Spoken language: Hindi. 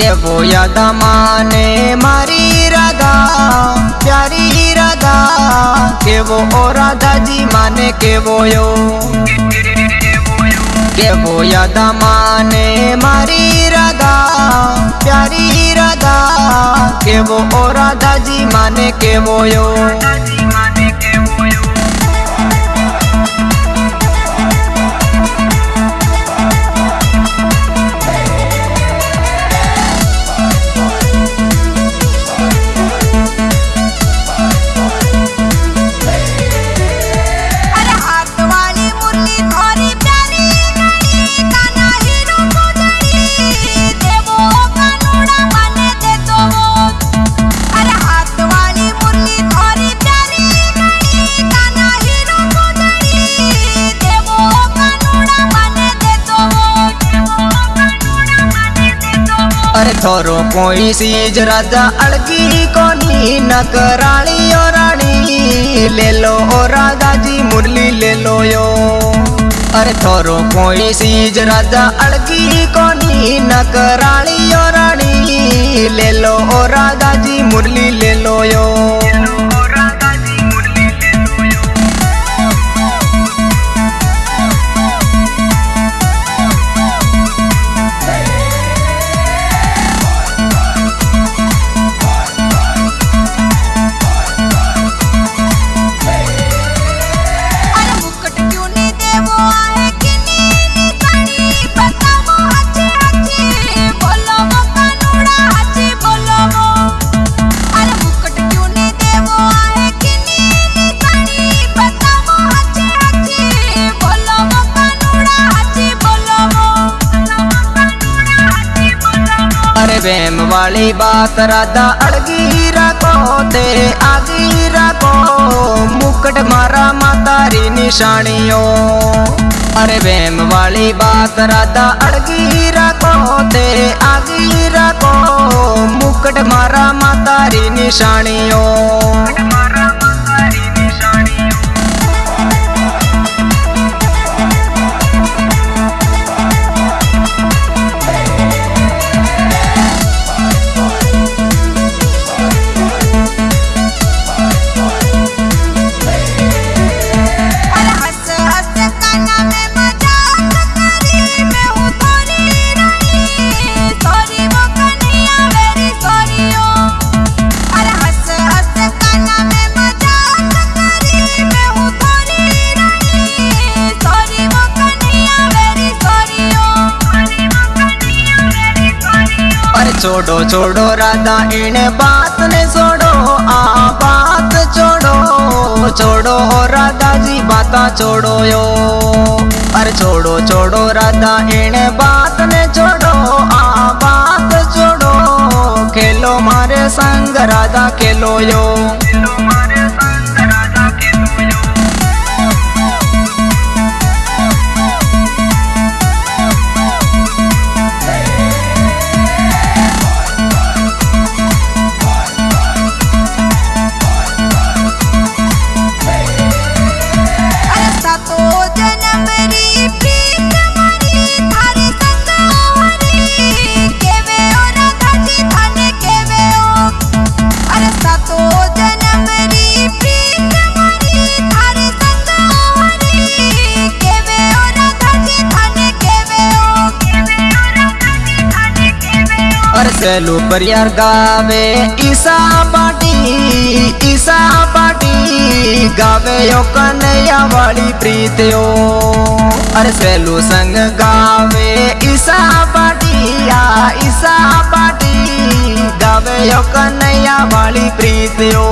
કેવો યાદ માને મારી રાધા પ્યારી રાધા કેવો ઓ રાધાજી માને કેવો યો કેવો યાદ માને મારી રાધા પ્યારી રાધા કેવો ઓ રાધાજી માને કેવો યો थोरो कोई सीज राजा अड़की कोनी नकराली कराली ओ रानी ले लो ओ राजा जी, मुरली ले लो यो। अरे थोरो कोई सीज राजा अड़की कोनी नकराली कराली ओ रानी ले लो ओ राजा वेम वाली बात राधा अड़गी राखो तेरे आगी राखो मुकट मारा मातारी निशानियों। अरे वेम वाली बात राधा अड़गी राखो तेरे आगी राखो मुकट मारा मातारी निशानियों। छोड़ो छोड़ो, राधा इन बात ने छोड़ो, आ बात छोड़ो छोड़ो राधा जी, बात छोड़ो यो। अरे छोड़ो छोड़ो, राधा इन बात ने छोड़ो, आ बात छोड़ो। खेलो मारे संग, राधा खेलो यो। चलो पर यार गावे, ईसा पाटी ईसा पाटी। गावे यो कन्हैया वाली प्रीतियो अरे सैलो संग गावे, ईसा पार्टी या ईसा पाटी। गावे यो कन्हैया वाली प्रीतियो